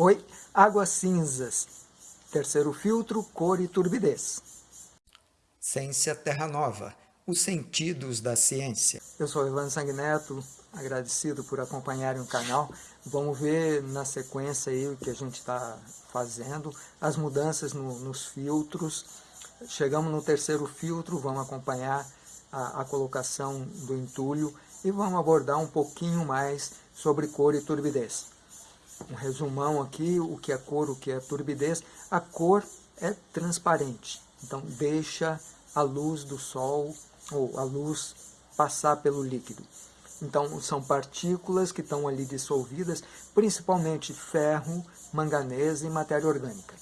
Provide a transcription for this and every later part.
Oi, águas cinzas. Terceiro filtro, cor e turbidez. Ciência Terra Nova, os sentidos da ciência. Eu sou Ivan Sanguineto, agradecido por acompanharem o canal. Vamos ver na sequência aí o que a gente está fazendo, as mudanças no, nos filtros. Chegamos no terceiro filtro, vamos acompanhar a, a colocação do entulho e vamos abordar um pouquinho mais sobre cor e turbidez um resumão aqui, o que é cor, o que é turbidez. A cor é transparente, então deixa a luz do sol ou a luz passar pelo líquido. Então são partículas que estão ali dissolvidas, principalmente ferro, manganês e matéria orgânica.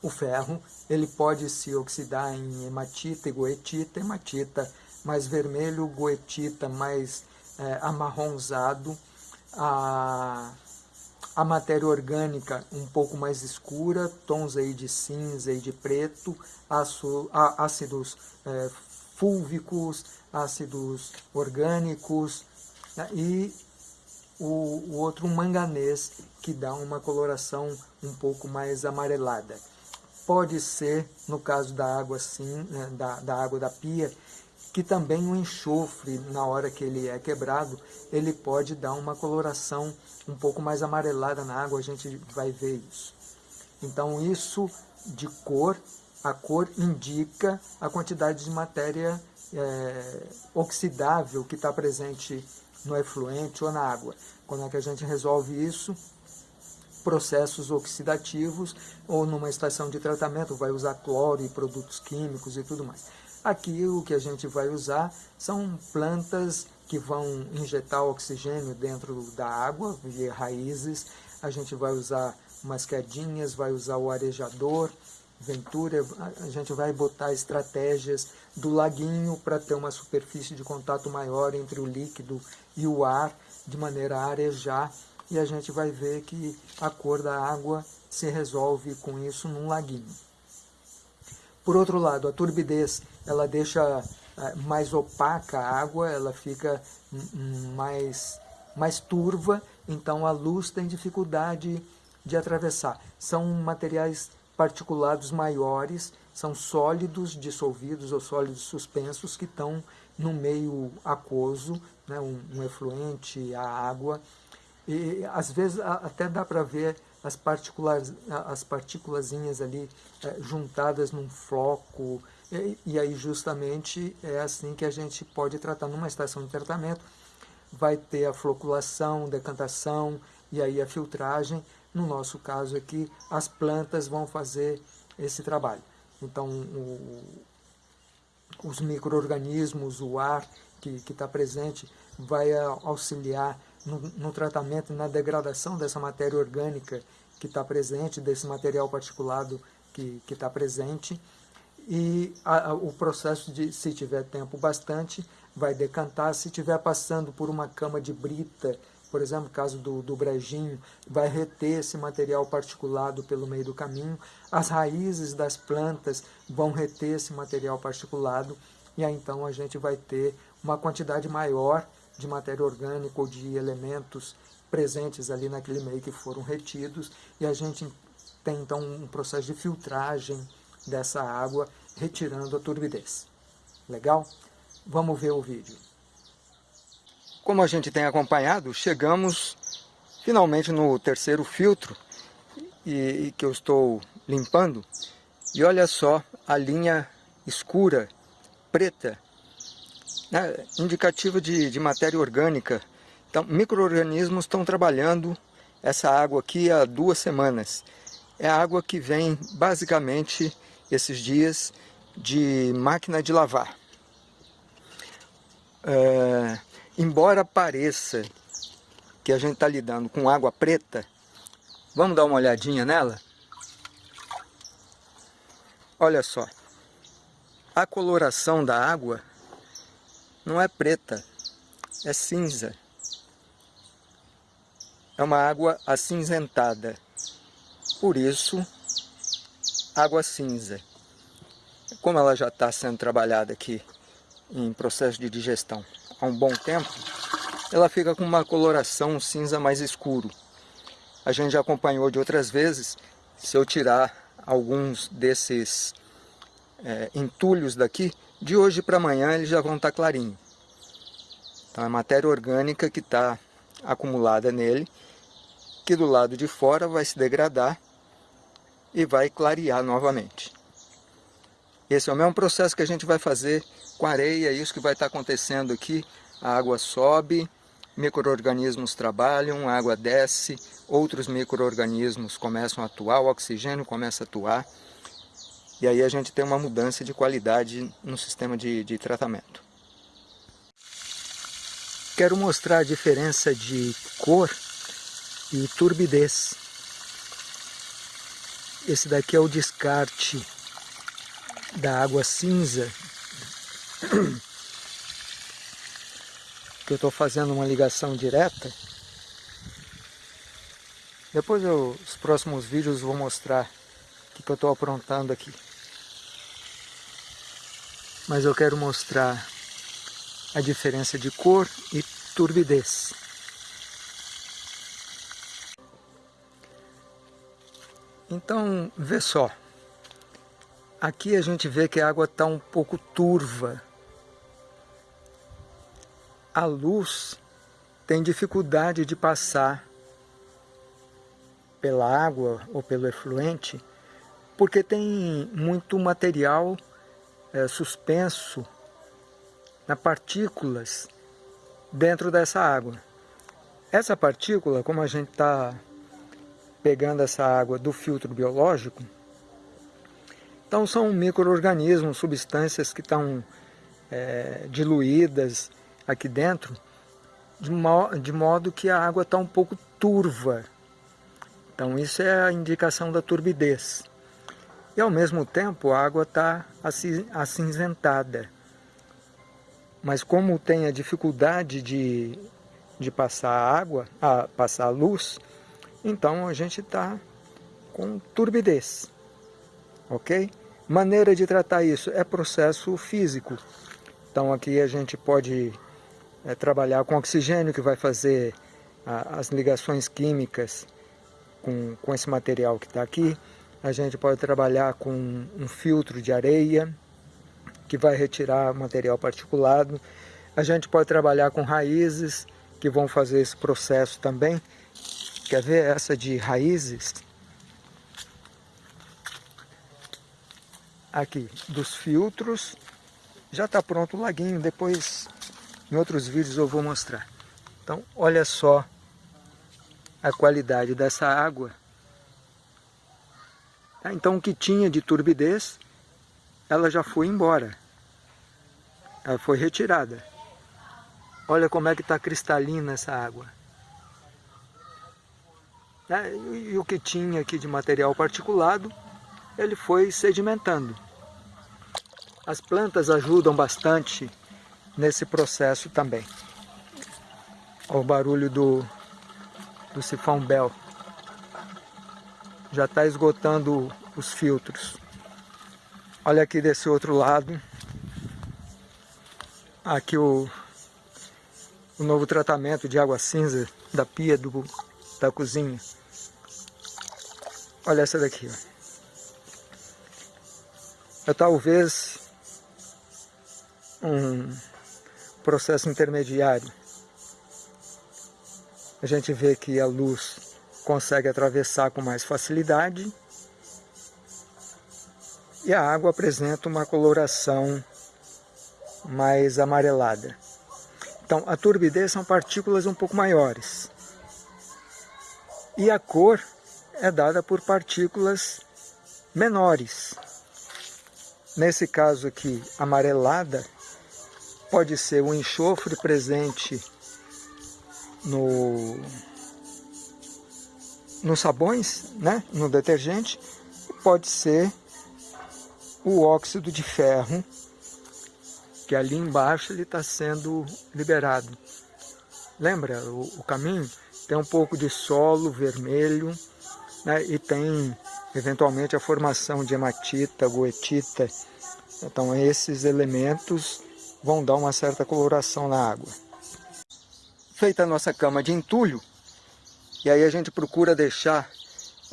O ferro ele pode se oxidar em hematita e goetita, hematita mais vermelho, goetita mais é, amarronzado, a a matéria orgânica um pouco mais escura, tons aí de cinza e de preto, ácidos é, fúlvicos, ácidos orgânicos né, e o, o, outro manganês que dá uma coloração um pouco mais amarelada. Pode ser, no caso da água sim, né, da, da água da pia, que também o enxofre, na hora que ele é quebrado, ele pode dar uma coloração um pouco mais amarelada na água, a gente vai ver isso. Então isso de cor, a cor indica a quantidade de matéria é, oxidável que está presente no efluente ou na água. Quando é que a gente resolve isso? Processos oxidativos ou numa estação de tratamento, vai usar cloro e produtos químicos e tudo mais. Aqui o que a gente vai usar são plantas que vão injetar oxigênio dentro da água, via raízes. A gente vai usar umas quedinhas, vai usar o arejador, ventura, a gente vai botar estratégias do laguinho para ter uma superfície de contato maior entre o líquido e o ar, de maneira a arejar, e a gente vai ver que a cor da água se resolve com isso num laguinho. Por outro lado, a turbidez, ela deixa eh, mais opaca a água, ela fica mais, mais turva, então a luz tem dificuldade de atravessar. São materiais particulados maiores, são sólidos dissolvidos ou sólidos suspensos que estão no meio aquoso, né, um, um efluente, a água, e às vezes até dá para ver as, partículas, as partículazinhas ali é, juntadas num floco, e, e, aí justamente é assim que a gente pode tratar. Numa estação de tratamento, vai ter a floculação, decantação e aí a filtragem, no nosso caso aqui, as plantas vão fazer esse trabalho. Então, o, os micro-organismos, o ar que está presente, vai auxiliar no, no tratamento na degradação dessa matéria orgânica que está presente, desse material particulado que está presente. E a, a, o processo de, se tiver tempo bastante, vai decantar. Se estiver passando por uma cama de brita, por exemplo, caso do, do brejinho, vai reter esse material particulado pelo meio do caminho. As raízes das plantas vão reter esse material particulado e aí então a gente vai ter uma quantidade maior de matéria orgânica ou de elementos presentes ali naquele meio que foram retidos e a gente tem então um processo de filtragem dessa água retirando a turbidez. Legal? Vamos ver o vídeo. Como a gente tem acompanhado, chegamos finalmente no terceiro filtro e, e que eu estou limpando e olha só a linha escura, preta, né, indicativa de, de matéria orgânica. Então, micro-organismos estão trabalhando essa água aqui há duas semanas. É a água que vem, basicamente, esses dias, de máquina de lavar. É, embora pareça que a gente está lidando com água preta, vamos dar uma olhadinha nela? Olha só, a coloração da água não é preta, é cinza. É uma água acinzentada. Por isso, água cinza. Como ela já está sendo trabalhada aqui em processo de digestão há um bom tempo, ela fica com uma coloração cinza mais escuro. a gente já acompanhou de outras vezes, se eu tirar alguns desses é, entulhos daqui, de hoje para amanhã eles já vão estar tá clarinho. Então é matéria orgânica que está acumulada nele, que do lado de fora vai se degradar e vai clarear novamente. Esse é o mesmo processo que a gente vai fazer com areia, é isso que vai estar acontecendo aqui. A água sobe, micro-organismos trabalham, a água desce, outros micro-organismos começam a atuar, o oxigênio começa a atuar, e aí a gente tem uma mudança de qualidade no sistema de, de tratamento. Quero mostrar a diferença de cor e turbidez. Esse daqui é o descarte da água cinza que eu estou fazendo uma ligação direta. Depois eu, os próximos vídeos vou mostrar o que, que eu estou aprontando aqui. Mas eu quero mostrar a diferença de cor e turbidez. Então, vê só. Aqui a gente vê que a água está um pouco turva. A luz tem dificuldade de passar pela água ou pelo efluente, porque tem muito material é, suspenso na partículas dentro dessa água. Essa partícula, como a gente está pegando essa água do filtro biológico, então são micro-organismos, substâncias que estão é, diluídas aqui dentro, de, mo de modo que a água está um pouco turva. Então isso é a indicação da turbidez. E ao mesmo tempo a água está acinzentada. Mas como tem a dificuldade de, de passar a água, a passar luz, então a gente está com turbidez. Ok? Maneira de tratar isso é processo físico. Então aqui a gente pode é, trabalhar com oxigênio, que vai fazer a, as ligações químicas com, com esse material que está aqui. A gente pode trabalhar com um filtro de areia, que vai retirar material particulado. A gente pode trabalhar com raízes, que vão fazer esse processo também. Quer ver essa de raízes? aqui dos filtros. Já está pronto o laguinho, depois em outros vídeos eu vou mostrar. Então, olha só a qualidade dessa água. Tá, então, o que tinha de turbidez, ela já foi embora. Ela foi retirada. Olha como é que está cristalina essa água. É, e o que tinha aqui de material particulado, ele foi sedimentando. As plantas ajudam bastante nesse processo também. Olha o barulho do, do sifão Bell. Já está esgotando os filtros. Olha aqui desse outro lado. Aqui o, o novo tratamento de água cinza da pia do, da cozinha. Olha essa daqui. Ó. É talvez um processo intermediário. A gente vê que a luz consegue atravessar com mais facilidade e a água apresenta uma coloração mais amarelada. Então, a turbidez são partículas um pouco maiores. E a cor é dada por partículas menores. Nesse caso aqui, amarelada, pode ser o enxofre presente no, nos sabões, né? no detergente, pode ser o óxido de ferro, que ali embaixo ele está sendo liberado. Lembra o, o, caminho? Tem um pouco de solo vermelho né? e tem eventualmente a formação de hematita, goetita. Então esses elementos vão dar uma certa coloração na água. Feita a nossa cama de entulho, E aí a gente procura deixar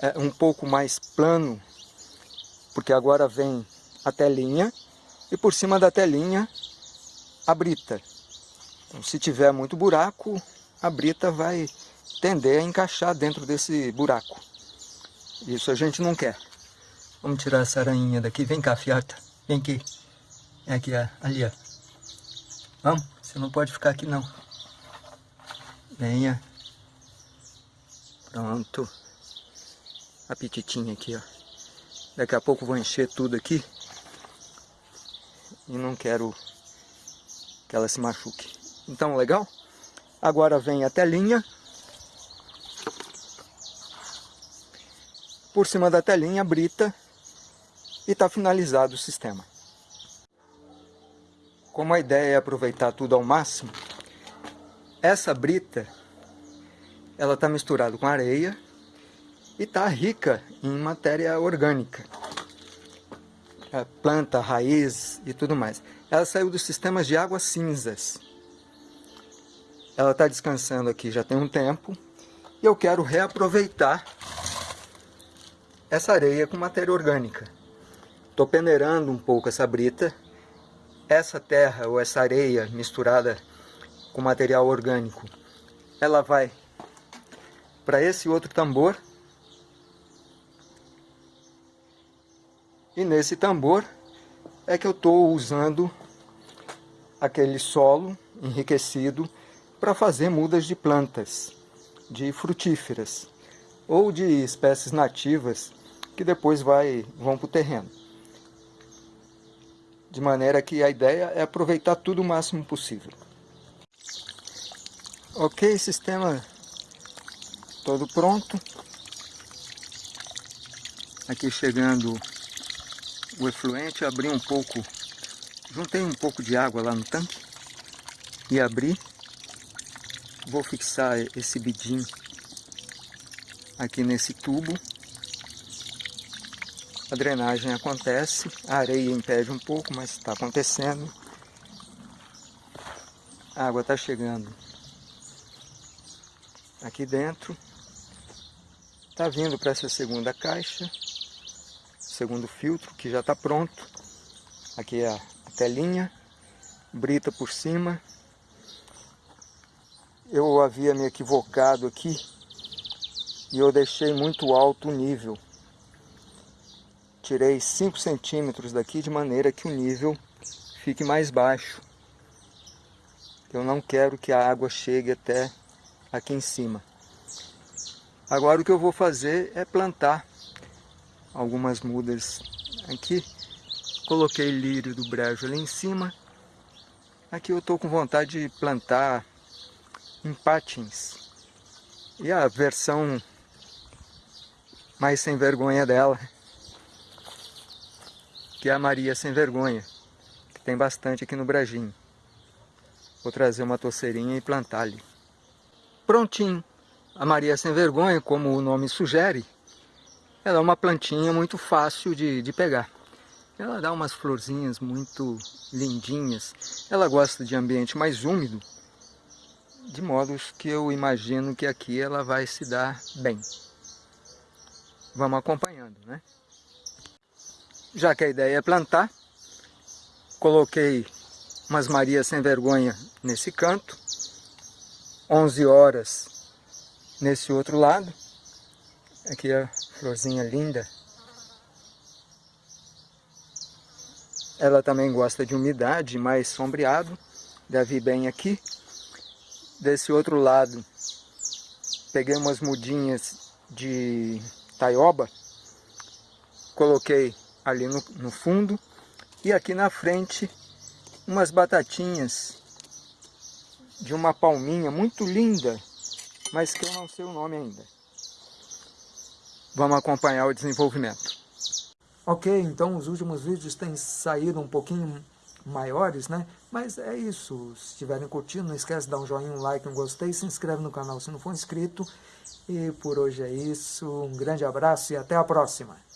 é, um pouco mais plano, porque agora vem a telinha, e por cima da telinha a brita. Então, se tiver muito buraco, a brita vai tender a encaixar dentro desse buraco. Isso a gente não quer. Vamos tirar essa aranha daqui. Vem cá, fiata. Vem aqui. Vem aqui, ali, ó. Vamos, você não pode ficar aqui não. Venha. Pronto. Apetitinho aqui, ó. Daqui a pouco vou encher tudo aqui. E não quero que ela se machuque. Então, legal? Agora vem a telinha. Por cima da telinha, brita. E está finalizado o sistema. Como a ideia é aproveitar tudo ao máximo, essa brita ela está misturada com areia e está rica em matéria orgânica. É, planta, raiz e tudo mais. Ela saiu dos sistemas de águas cinzas. Ela está descansando aqui já tem um tempo. E eu quero reaproveitar essa areia com matéria orgânica. Estou peneirando um pouco essa brita. Essa terra ou essa areia misturada com material orgânico, ela vai para esse outro tambor. E nesse tambor é que eu estou usando aquele solo enriquecido para fazer mudas de plantas, de frutíferas ou de espécies nativas que depois vai, vão para o terreno. De maneira que a ideia é aproveitar tudo o máximo possível. Ok, sistema todo pronto. Aqui chegando o efluente, abri um pouco, juntei um pouco de água lá no tanque e abri. Vou fixar esse bidim aqui nesse tubo. A drenagem acontece, a areia impede um pouco, mas está acontecendo. A água está chegando aqui dentro. Está vindo para essa segunda caixa, segundo filtro, que já está pronto. Aqui é a telinha, brita por cima. Eu havia me equivocado aqui e eu deixei muito alto o nível. Tirei 5 centímetros daqui de maneira que o nível fique mais baixo. Eu não quero que a água chegue até aqui em cima. Agora o que eu vou fazer é plantar algumas mudas aqui. Coloquei lírio do brejo ali em cima. Aqui eu estou com vontade de plantar empatins. E a versão mais sem vergonha dela, que é a Maria Sem Vergonha, que tem bastante aqui no Brejinho. Vou trazer uma torceirinha e plantar ali. Prontinho! A Maria Sem Vergonha, como o nome sugere, ela é uma plantinha muito fácil de, de pegar. Ela dá umas florzinhas muito lindinhas. Ela gosta de ambiente mais úmido, de modo que eu imagino que aqui ela vai se dar bem. Vamos acompanhando, né? Já que a ideia é plantar, coloquei umas Marias Sem Vergonha nesse canto. 11 horas nesse outro lado. Aqui a florzinha linda. Ela também gosta de umidade, mais sombreado. Deve bem aqui. Desse outro lado, peguei umas mudinhas de taioba. Coloquei ali no, no fundo. E aqui na frente, umas batatinhas de uma palminha muito linda mas que eu não sei o nome ainda. Vamos acompanhar o desenvolvimento. Ok, então os últimos vídeos têm saído um pouquinho maiores, né? Mas é isso, se estiverem curtindo, não esquece de dar um joinha, um like, um gostei, se inscreve no canal se não for inscrito. E por hoje é isso, um grande abraço e até a próxima!